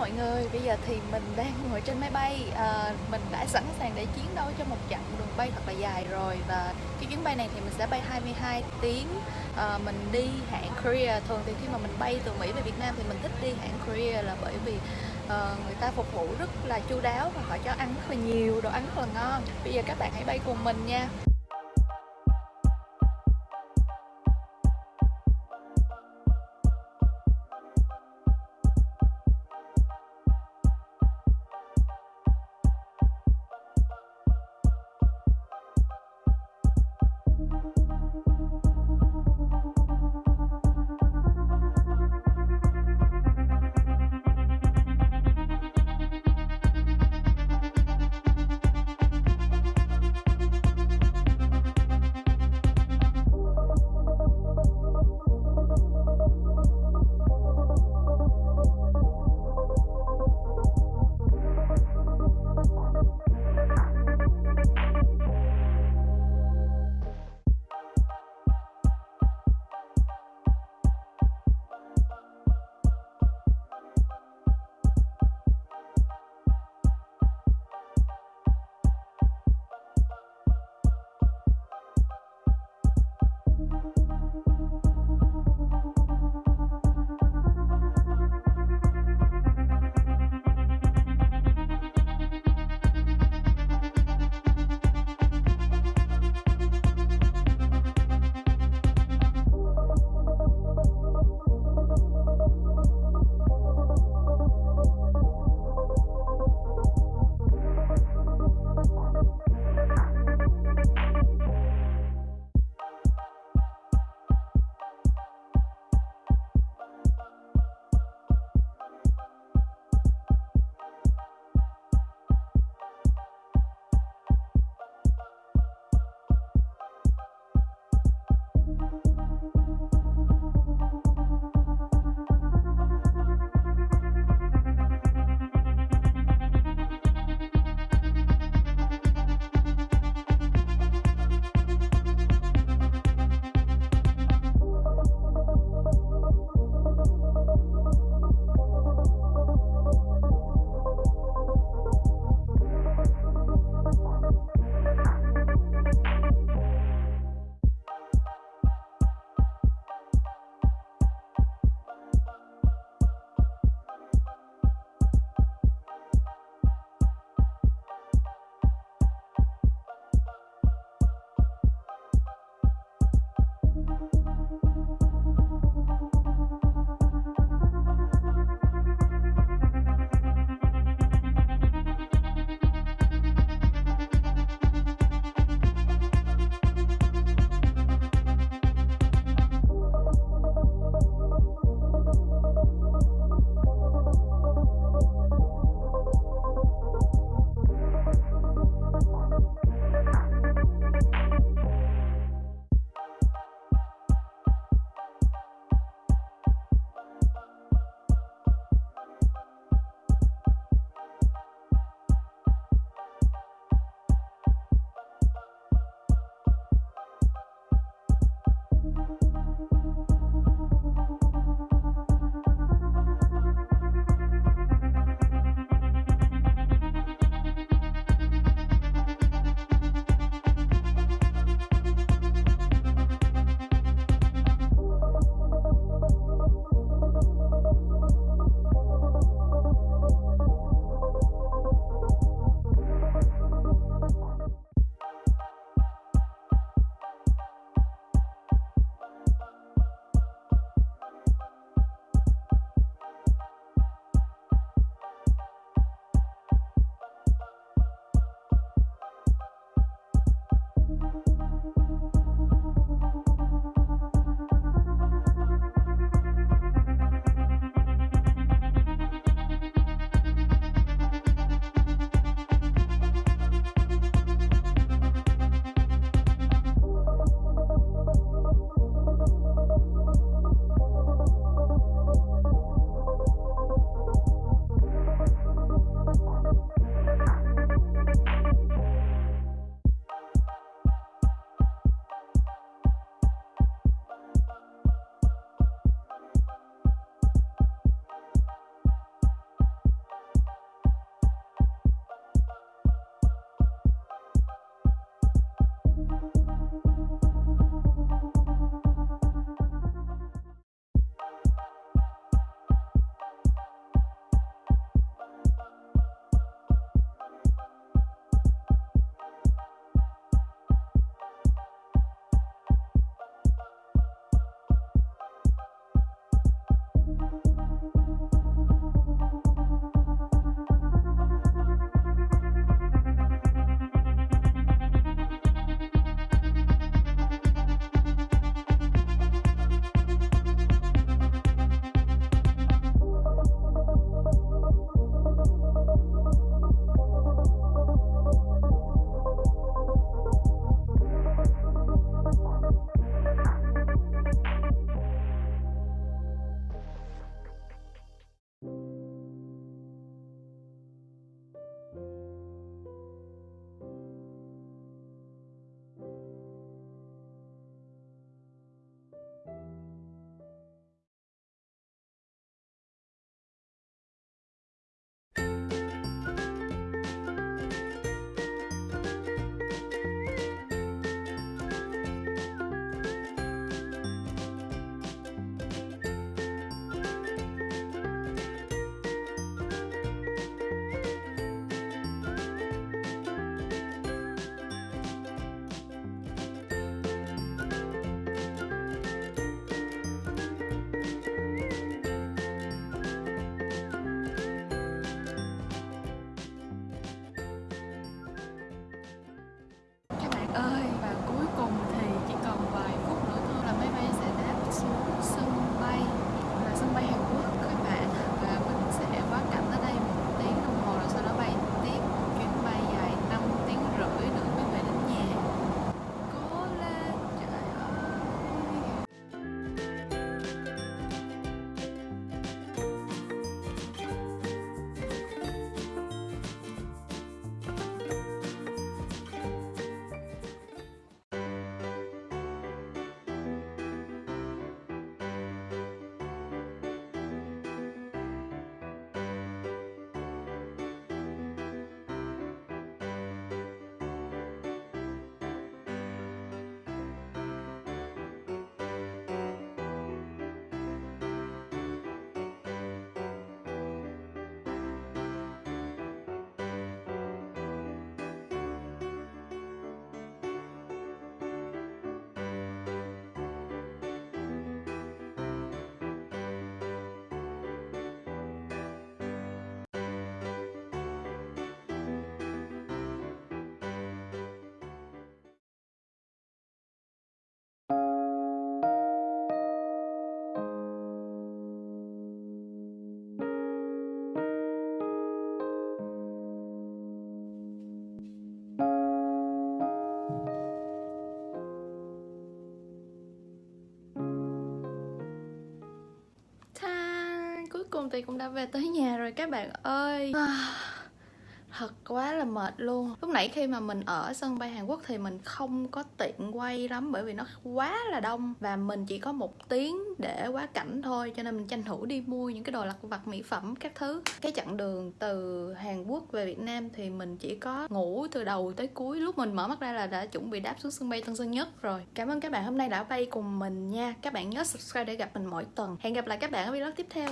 mọi người, bây giờ thì mình đang ngồi trên máy bay. À, Mình đã sẵn sàng để chiến đấu cho một chặng đường bay thật là dài rồi. Và cái chuyến bay này thì mình sẽ bay 22 tiếng. À, Mình đi hãng Korea. Thường thì khi mà mình bay từ Mỹ về Việt Nam thì mình thích đi hãng Korea là bởi vì à, người ta phục vụ rất là chu đáo và họ cho ăn rất là nhiều, đồ ăn rất là ngon. Bây giờ các bạn hãy bay cùng mình nha. Cùng thì cũng đã về tới nhà rồi các bạn ơi. Thật quá là mệt luôn. Lúc nãy khi mà mình ở sân bay hàn quốc thì mình không có tiện quay lắm bởi vì nó quá là đông và mình chỉ có một tiếng để quá cảnh thôi cho nên mình tranh thủ đi mua những cái đồ lặt vặt mỹ phẩm các thứ. Cái chặng đường từ hàn quốc về việt nam thì mình chỉ có ngủ từ đầu tới cuối lúc mình mở mắt ra là đã chuẩn bị đáp xuống sân bay tân sơn nhất rồi. Cảm ơn các bạn hôm nay đã bay cùng mình nha. Các bạn nhớ subscribe để gặp mình mỗi tuần. Hẹn gặp lại các bạn ở vlog tiếp theo